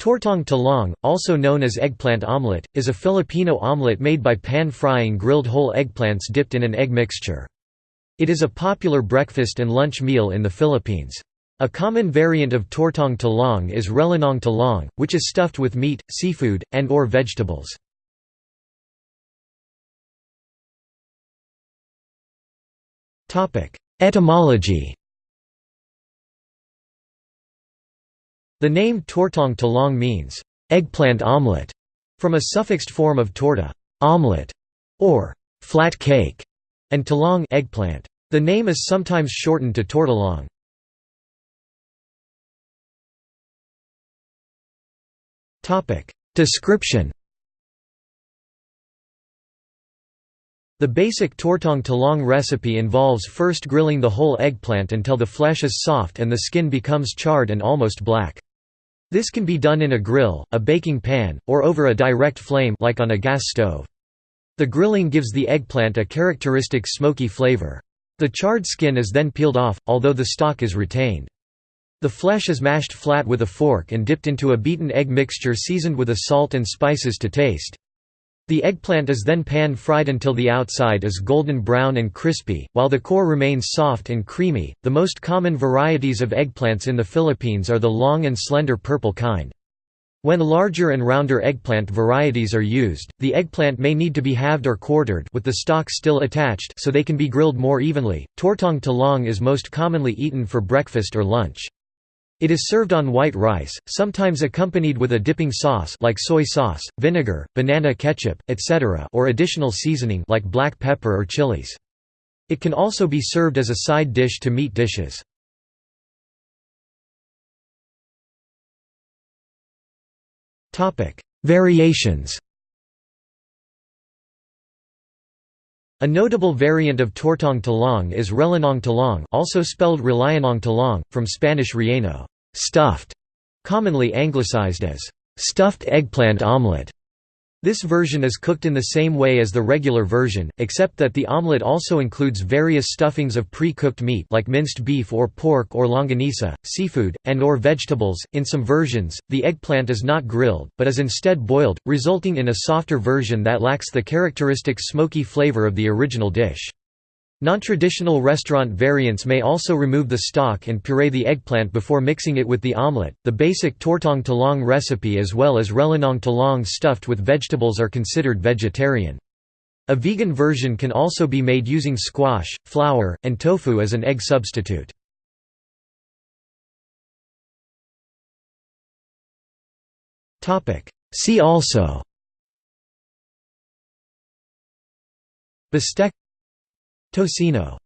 Tortang talong, also known as eggplant omelette, is a Filipino omelette made by pan-frying grilled whole eggplants dipped in an egg mixture. It is a popular breakfast and lunch meal in the Philippines. A common variant of tortang talong is rellenong talong, which is stuffed with meat, seafood, and or vegetables. Etymology The name tortang talong means, eggplant omelette, from a suffixed form of torta omelette, or flat cake, and talong eggplant. The name is sometimes shortened to tortalong. Description The basic tortang talong recipe involves first grilling the whole eggplant until the flesh is soft and the skin becomes charred and almost black. This can be done in a grill, a baking pan, or over a direct flame like on a gas stove. The grilling gives the eggplant a characteristic smoky flavor. The charred skin is then peeled off, although the stalk is retained. The flesh is mashed flat with a fork and dipped into a beaten egg mixture seasoned with a salt and spices to taste. The eggplant is then pan-fried until the outside is golden brown and crispy, while the core remains soft and creamy. The most common varieties of eggplants in the Philippines are the long and slender purple kind. When larger and rounder eggplant varieties are used, the eggplant may need to be halved or quartered with the stalk still attached so they can be grilled more evenly. Tortang talong is most commonly eaten for breakfast or lunch. It is served on white rice, sometimes accompanied with a dipping sauce like soy sauce, vinegar, banana ketchup, etc. or additional seasoning like black pepper or chilies. It can also be served as a side dish to meat dishes. Variations A notable variant of tortang talong is rellenong talong also spelled relyenong talong, from Spanish relleno stuffed", commonly anglicized as stuffed eggplant omelette. This version is cooked in the same way as the regular version, except that the omelette also includes various stuffings of pre-cooked meat like minced beef or pork or longanisa, seafood, and or vegetables. In some versions, the eggplant is not grilled, but is instead boiled, resulting in a softer version that lacks the characteristic smoky flavor of the original dish. Non-traditional restaurant variants may also remove the stock and puree the eggplant before mixing it with the omelette. The basic tortang talong recipe as well as rellenong talong stuffed with vegetables are considered vegetarian. A vegan version can also be made using squash, flour, and tofu as an egg substitute. See also Bistec Tocino